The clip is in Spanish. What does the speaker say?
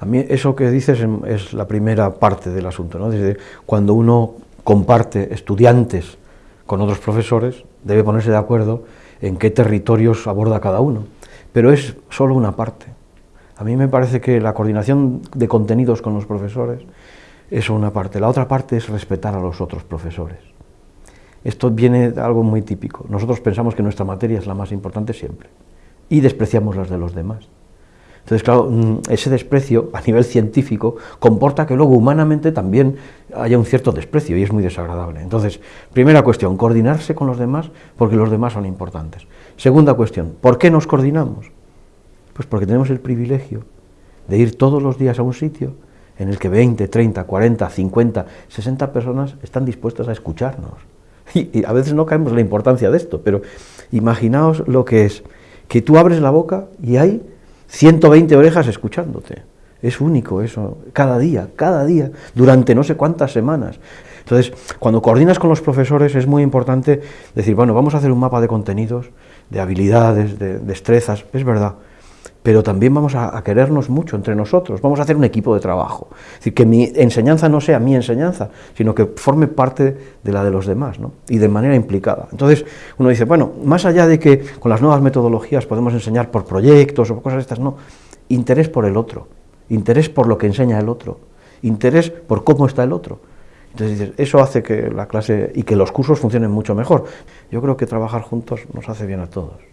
A mí eso que dices es la primera parte del asunto, ¿no? Desde cuando uno comparte estudiantes con otros profesores, debe ponerse de acuerdo en qué territorios aborda cada uno, pero es solo una parte. A mí me parece que la coordinación de contenidos con los profesores es una parte, la otra parte es respetar a los otros profesores. Esto viene de algo muy típico. Nosotros pensamos que nuestra materia es la más importante siempre y despreciamos las de los demás. Entonces, claro, mm, ese desprecio a nivel científico comporta que luego humanamente también haya un cierto desprecio y es muy desagradable. Entonces, primera cuestión, coordinarse con los demás porque los demás son importantes. Segunda cuestión, ¿por qué nos coordinamos? Pues porque tenemos el privilegio de ir todos los días a un sitio en el que 20, 30, 40, 50, 60 personas están dispuestas a escucharnos. Y, a veces no caemos en la importancia de esto, pero imaginaos lo que es que tú abres la boca y hay 120 orejas escuchándote. Es único eso, cada día, cada día, durante no sé cuántas semanas. Entonces, cuando coordinas con los profesores es muy importante decir, bueno, vamos a hacer un mapa de contenidos, de habilidades, de destrezas, es verdad, pero también vamos a, querernos mucho entre nosotros, vamos a hacer un equipo de trabajo. Es decir, que mi enseñanza no sea mi enseñanza, sino que forme parte de la de los demás, ¿no? y de manera implicada. Entonces, uno dice, bueno, más allá de que con las nuevas metodologías podemos enseñar por proyectos o cosas estas, no, interés por el otro, interés por lo que enseña el otro, interés por cómo está el otro. Entonces, eso hace que la clase y que los cursos funcionen mucho mejor. Yo creo que trabajar juntos nos hace bien a todos.